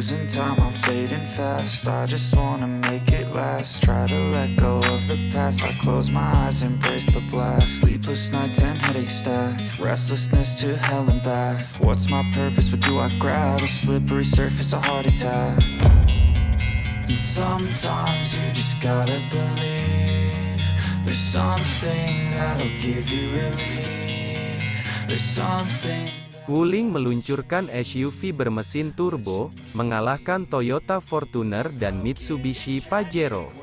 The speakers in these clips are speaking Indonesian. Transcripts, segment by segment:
Losing time, I'm fading fast. I just wanna make it last. Try to let go of the past. I close my eyes, embrace the blast. Sleepless nights and headaches stack. Restlessness to hell and back. What's my purpose, what do I grab? A slippery surface, a heart attack. And sometimes you just gotta believe There's something that'll give you relief. There's something Wuling meluncurkan SUV bermesin turbo, mengalahkan Toyota Fortuner dan Mitsubishi Pajero.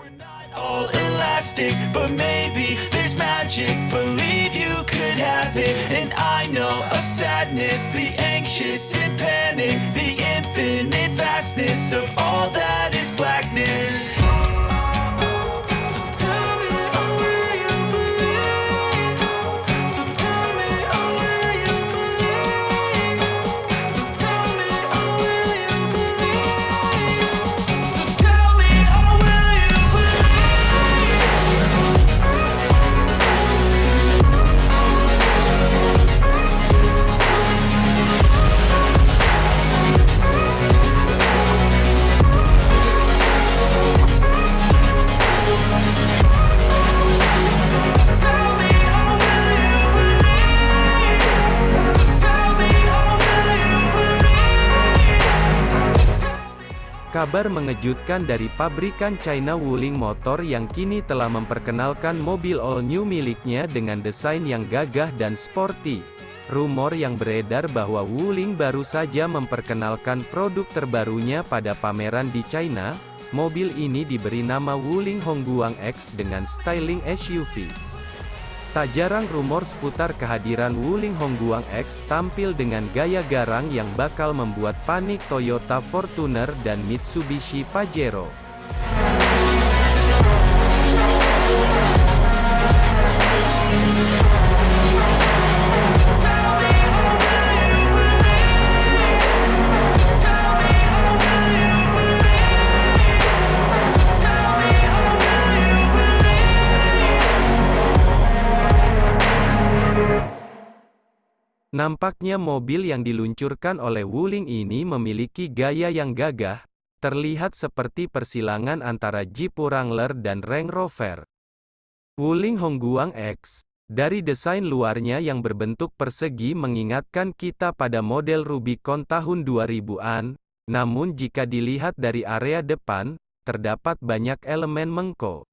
Kabar mengejutkan dari pabrikan China Wuling Motor yang kini telah memperkenalkan mobil all-new miliknya dengan desain yang gagah dan sporty. Rumor yang beredar bahwa Wuling baru saja memperkenalkan produk terbarunya pada pameran di China, mobil ini diberi nama Wuling Hongguang X dengan styling SUV. Tak jarang rumor seputar kehadiran Wuling Hongguang X tampil dengan gaya garang yang bakal membuat panik Toyota Fortuner dan Mitsubishi Pajero. Nampaknya mobil yang diluncurkan oleh Wuling ini memiliki gaya yang gagah, terlihat seperti persilangan antara Jeep Wrangler dan Range Rover. Wuling Hongguang X, dari desain luarnya yang berbentuk persegi mengingatkan kita pada model Rubicon tahun 2000-an, namun jika dilihat dari area depan, terdapat banyak elemen mengko.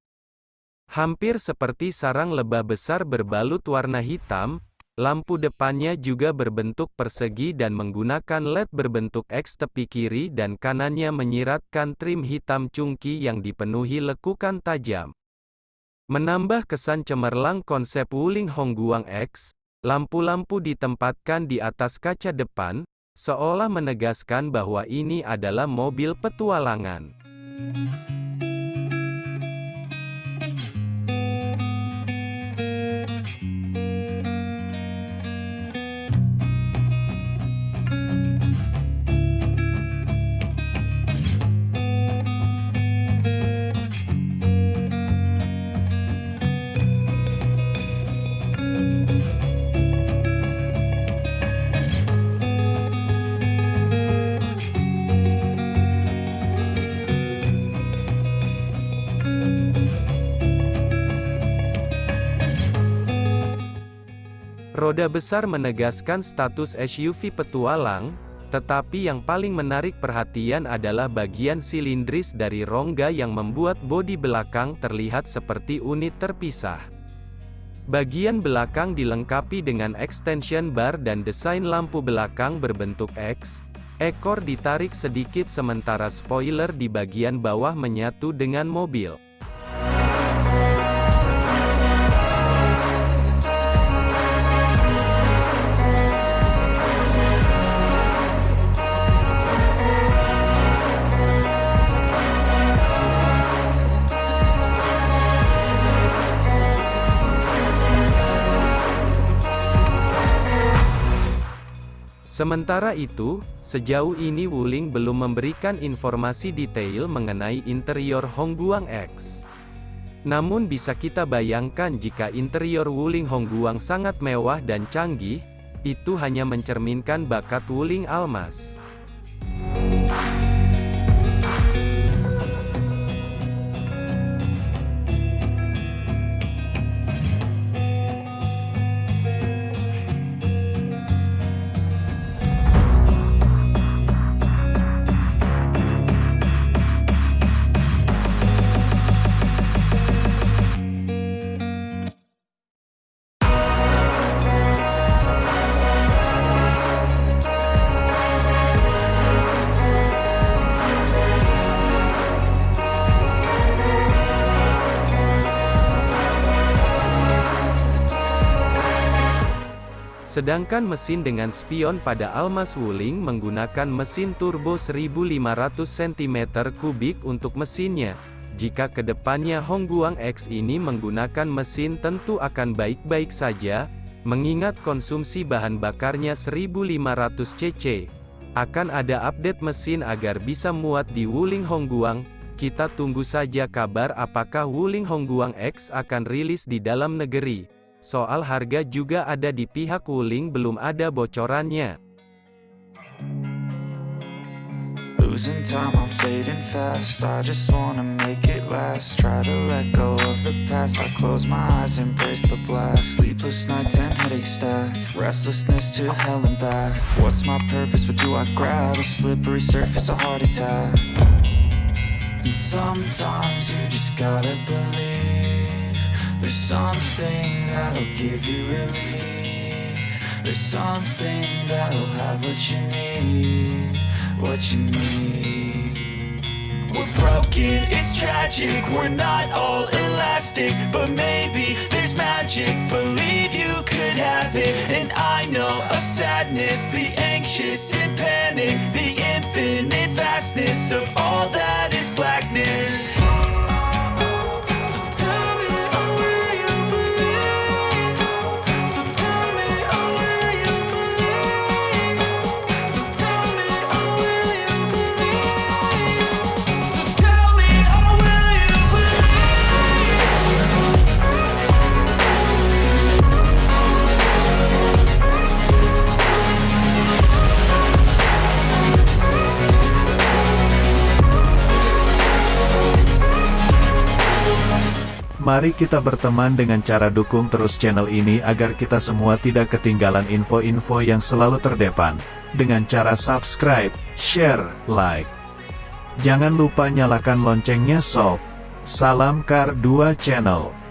Hampir seperti sarang lebah besar berbalut warna hitam, lampu depannya juga berbentuk persegi dan menggunakan LED berbentuk X tepi kiri dan kanannya menyiratkan trim hitam cungki yang dipenuhi lekukan tajam. Menambah kesan cemerlang konsep Wuling Hongguang X, lampu-lampu ditempatkan di atas kaca depan, seolah menegaskan bahwa ini adalah mobil petualangan. Roda besar menegaskan status SUV petualang, tetapi yang paling menarik perhatian adalah bagian silindris dari rongga yang membuat bodi belakang terlihat seperti unit terpisah. Bagian belakang dilengkapi dengan extension bar dan desain lampu belakang berbentuk X. Ekor ditarik sedikit sementara spoiler di bagian bawah menyatu dengan mobil. Sementara itu, sejauh ini Wuling belum memberikan informasi detail mengenai interior Hongguang X. Namun bisa kita bayangkan jika interior Wuling Hongguang sangat mewah dan canggih, itu hanya mencerminkan bakat Wuling Almas. Sedangkan mesin dengan spion pada Almas Wuling menggunakan mesin turbo 1500 cm3 untuk mesinnya. Jika ke depannya Hongguang X ini menggunakan mesin tentu akan baik-baik saja, mengingat konsumsi bahan bakarnya 1500 cc. Akan ada update mesin agar bisa muat di Wuling Hongguang, kita tunggu saja kabar apakah Wuling Hongguang X akan rilis di dalam negeri. Soal harga juga ada di pihak Wuling belum ada bocorannya. Losing time, I'm fading fast. I just wanna make it last. Try to let go of the past. I close my eyes, embrace the blast. Sleepless nights and headaches stack. Restlessness to hell and back. What's my purpose, what do I grab? A slippery surface, a heart attack. And sometimes you just gotta believe There's something that'll give you relief. There's something that'll have what you need What you need. We're broken, it's tragic. We're not all elastic But maybe there's magic. Believe you could have it. And I know of sadness The anxious and panic The infinite vastness Of all that Mari kita berteman dengan cara dukung terus channel ini agar kita semua tidak ketinggalan info-info yang selalu terdepan. Dengan cara subscribe, share, like. Jangan lupa nyalakan loncengnya sob. Salam Kar 2 Channel.